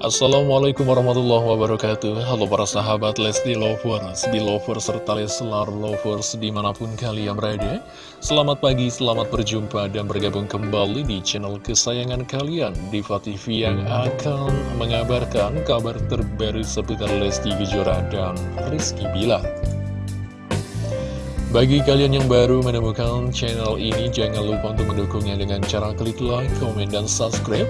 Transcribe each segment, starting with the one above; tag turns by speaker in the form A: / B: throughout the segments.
A: Assalamualaikum warahmatullahi wabarakatuh. Halo para sahabat Lesti Lovers, Belovers, serta Leslar Lovers di mana pun kalian berada. Selamat pagi, selamat berjumpa dan bergabung kembali di channel kesayangan kalian Diva TV yang akan mengabarkan kabar terbaru seputar Lesti Kejora dan Rizky Bilar. Bagi kalian yang baru menemukan channel ini, jangan lupa untuk mendukungnya dengan cara klik like, komen, dan subscribe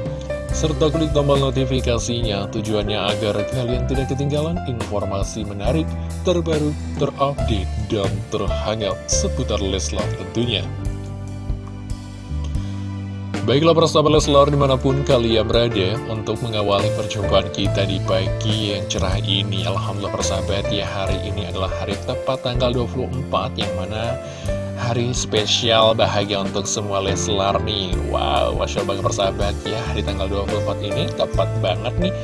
A: serta klik tombol notifikasinya tujuannya agar kalian tidak ketinggalan informasi menarik, terbaru, terupdate, dan terhangat seputar Leslar tentunya. Baiklah persahabat Leslar di mana pun kalian berada untuk mengawali perjumpaan kita di pagi yang cerah ini Alhamdulillah persahabat ya hari ini adalah hari tepat tanggal 24 yang mana hari spesial bahagia untuk semua Leslar nih. Wow, Masya Allah persahabat ya. Di tanggal 24 ini tepat banget nih.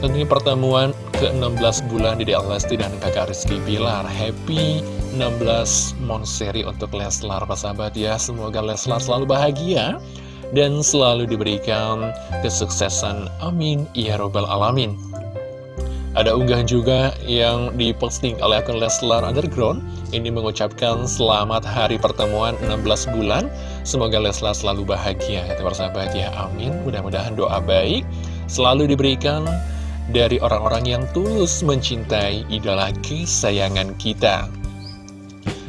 A: Tentunya pertemuan ke-16 bulan di Lesti dan kakak Rizky Bilar. Happy 16 Monseri untuk Leslar persahabat ya. Semoga Leslar selalu bahagia Dan selalu diberikan kesuksesan. Amin. Ya Robbal Alamin ada unggahan juga yang diposting oleh akun Leslar Underground. Ini mengucapkan selamat hari pertemuan 16 bulan. Semoga Leslar selalu bahagia. Ya persahabat ya amin. Mudah-mudahan doa baik selalu diberikan dari orang-orang yang tulus mencintai idola kesayangan kita.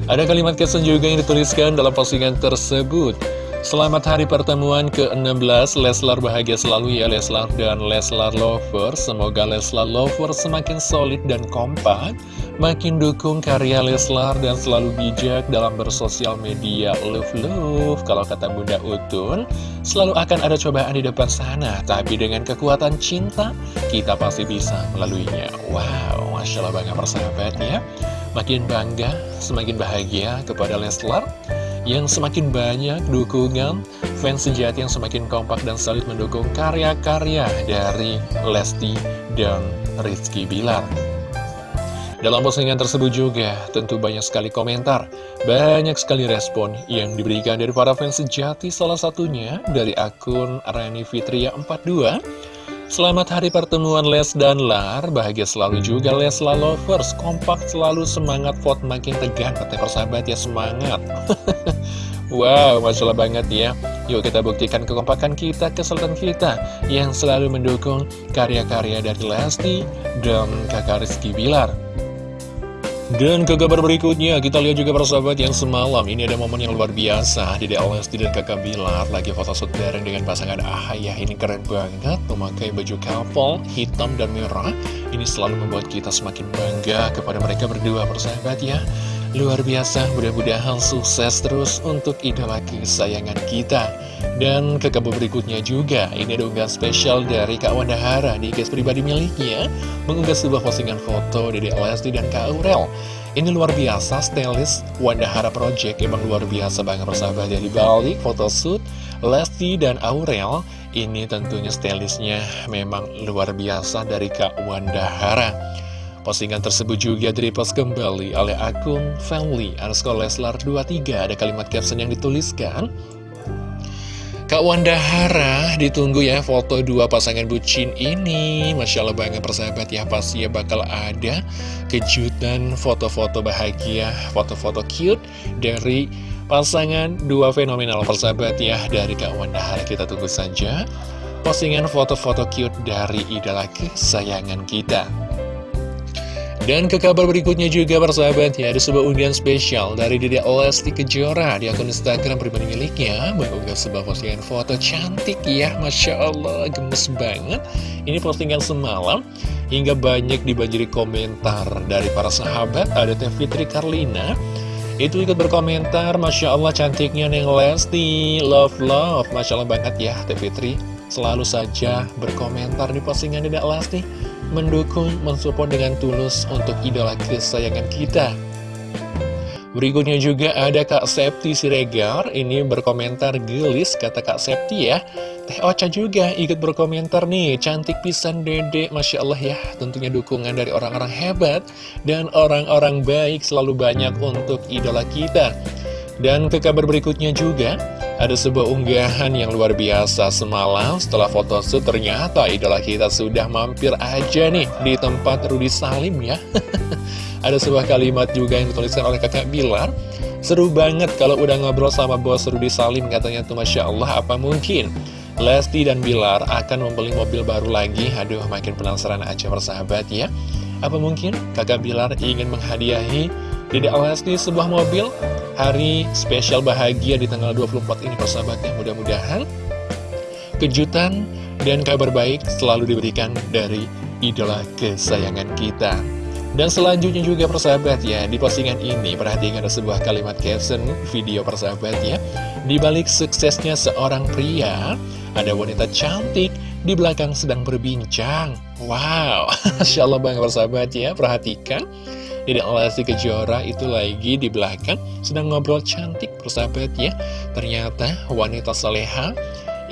A: Ada kalimat kesan juga yang dituliskan dalam postingan tersebut Selamat hari pertemuan ke-16. Leslar bahagia selalu ya Leslar dan Leslar Lover. Semoga Leslar Lover semakin solid dan kompak Makin dukung karya Leslar dan selalu bijak dalam bersosial media. Love love. Kalau kata Bunda Utun Selalu akan ada cobaan di depan sana Tapi dengan kekuatan cinta Kita pasti bisa melaluinya. Wow, Masya Allah bangga persahabat ya. Makin bangga, semakin bahagia kepada Leslar yang semakin banyak dukungan fans sejati yang semakin kompak dan solid mendukung karya-karya dari Lesti dan Rizky Bilar. Dalam postingan tersebut juga tentu banyak sekali komentar, banyak sekali respon yang diberikan dari para fans sejati salah satunya dari akun Rani Fitria 42 Selamat hari pertemuan Les dan Lar. Bahagia selalu juga Les Lovers. Kompak selalu semangat vote makin tegang. Katanya persahabat ya semangat. Wow, Masya Allah banget ya. Yuk kita buktikan kekompakan kita, kesulitan kita Yang selalu mendukung karya-karya dari Lesti dan kakak Rizky Bilar dan ke kabar berikutnya, kita lihat juga persahabat yang semalam. Ini ada momen yang luar biasa. Di Lesti dan kakak Bilar lagi foto shoot bareng dengan pasangan Ahaya Ini keren banget, memakai baju couple hitam dan merah. Ini selalu membuat kita semakin bangga kepada mereka berdua persahabat ya. Luar biasa, mudah-mudahan sukses terus untuk idola kesayangan kita. Dan ke kabar berikutnya juga, ini ada unggahan spesial dari Kak Wanda Hara di guys pribadi miliknya, mengunggah sebuah postingan foto Dede Lesti dan Kak Aurel. Ini luar biasa, stylist Wanda Hara Project, emang luar biasa banget persahabat dari balik photoshoot Lesti dan Aurel. Ini tentunya stylistnya memang luar biasa dari Kak Wanda Hara. Postingan tersebut juga direpost kembali oleh akun family underscore Leslar 23 Ada kalimat caption yang dituliskan Kak Wanda Hara ditunggu ya foto dua pasangan bucin ini. Masya Allah banget persahabat ya pasti ya bakal ada kejutan foto-foto bahagia Foto-foto cute dari pasangan dua fenomenal persahabat ya Dari Kak Wanda Hara kita tunggu saja Postingan foto-foto cute dari idola kesayangan kita dan ke kabar berikutnya juga persahabat ya Ada sebuah undian spesial dari Dede Lesti Kejora. Di akun Instagram pribadi miliknya Mengunggah sebuah postingan foto cantik ya Masya Allah gemes banget. Ini postingan semalam Hingga banyak dibanjiri komentar dari para sahabat Ada Teh Fitri Karlina. Itu ikut berkomentar Masya Allah cantiknya Neng Lesti Love love. Masya Allah banget ya Teh Fitri. Selalu saja berkomentar di postingan Dede Lesti mendukung, mensupport dengan tulus untuk idola kesayangan kita. Berikutnya juga ada Kak Septi Siregar, ini berkomentar gelis, kata Kak Septi ya. Teh Ocha juga ikut berkomentar nih, cantik pisan dede, Masya Allah ya. Tentunya dukungan dari orang-orang hebat dan orang-orang baik selalu banyak untuk idola kita. Dan ke kabar berikutnya juga, Ada sebuah unggahan yang luar biasa semalam setelah foto shoot ternyata idola kita sudah mampir aja nih di tempat Rudi Salim ya. Ada sebuah kalimat juga yang dituliskan oleh kakak Bilar. Seru banget kalau udah ngobrol sama bos Rudi Salim katanya tuh Masya Allah apa mungkin. Lesti dan Bilar akan membeli mobil baru lagi. Aduh makin penasaran aja persahabat ya. Apa mungkin kakak Bilar ingin menghadiahi Dedek Lesti sebuah mobil? Hari spesial bahagia di tanggal 24 ini persahabatnya mudah-mudahan kejutan dan kabar baik selalu diberikan dari idola kesayangan kita. Dan selanjutnya juga persahabat ya di postingan ini perhatikan ada sebuah kalimat caption video persahabat ya. Di balik suksesnya seorang pria ada wanita cantik di belakang sedang berbincang. Wow Masya Allah banget persahabat ya. Perhatikan Dedek Lesti Kejora itu lagi di belakang sedang ngobrol cantik persahabat ya. Ternyata wanita saleha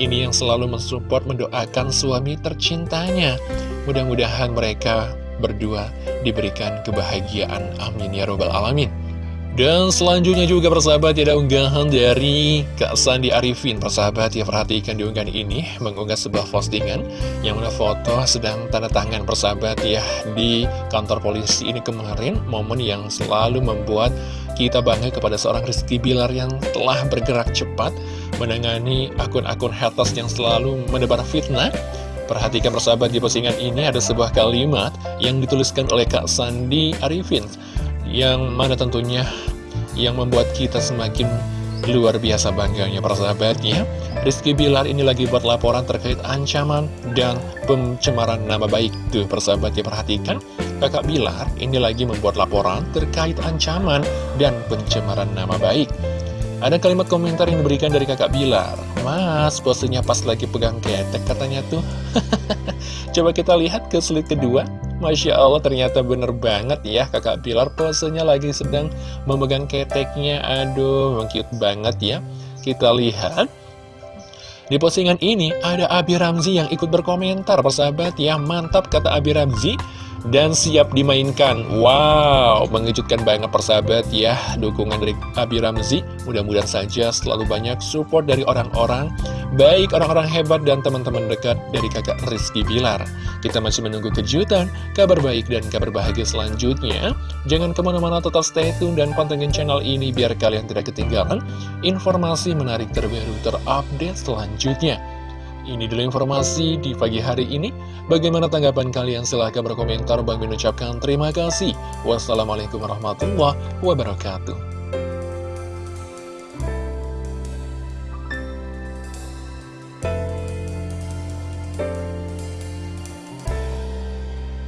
A: ini yang selalu mensupport mendoakan suami tercintanya. Mudah-mudahan mereka berdua diberikan kebahagiaan. Amin ya robbal alamin dan selanjutnya juga persahabat ada unggahan dari Kak Sandi Arifin. Persahabat ya perhatikan di unggahan ini Mengunggah sebuah postingan Yang mana foto sedang tanda tangan persahabat ya Di kantor polisi ini kemarin Momen yang selalu membuat kita bangga kepada seorang Rizky Bilar Yang telah bergerak cepat Menangani akun-akun haters yang selalu menebar fitnah. Perhatikan persahabat di postingan ini ada sebuah kalimat yang dituliskan oleh Kak Sandi Arifin yang mana tentunya yang membuat kita semakin luar biasa bangganya persahabatnya Rizky Bilar ini lagi buat laporan terkait ancaman dan pencemaran nama baik. Tuh persahabatnya perhatikan. Kakak Bilar ini lagi membuat laporan terkait ancaman dan pencemaran nama baik. Ada kalimat komentar yang diberikan dari kakak Bilar. Mas, posenya pas lagi pegang ketek katanya tuh. Coba kita lihat ke slide kedua Masya Allah ternyata bener banget ya kakak Pilar posenya lagi sedang memegang keteknya. Aduh cute banget ya. Kita lihat. Di postingan ini ada Abi Ramzi yang ikut berkomentar persahabat ya Mantap kata Abi Ramzi dan siap dimainkan. Wow, mengejutkan banget persahabat ya Dukungan dari Abi Ramzi. Mudah-mudahan saja selalu banyak support dari orang-orang Baik orang-orang hebat dan teman-teman dekat dari kakak Rizky Bilar. Kita masih menunggu kejutan, kabar baik dan kabar bahagia selanjutnya. Jangan ke mana-mana tetap stay tune dan pantengin channel ini Biar kalian tidak ketinggalan informasi menarik terbaru terupdate selanjutnya ini dulu informasi di pagi hari ini. Bagaimana tanggapan kalian? Silahkan berkomentar. Bang mengucapkan terima kasih. Wassalamualaikum warahmatullahi wabarakatuh.